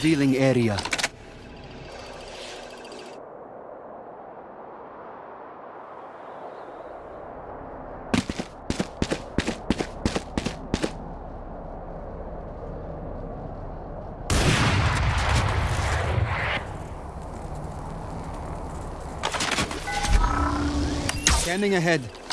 dealing area. Scanning ahead.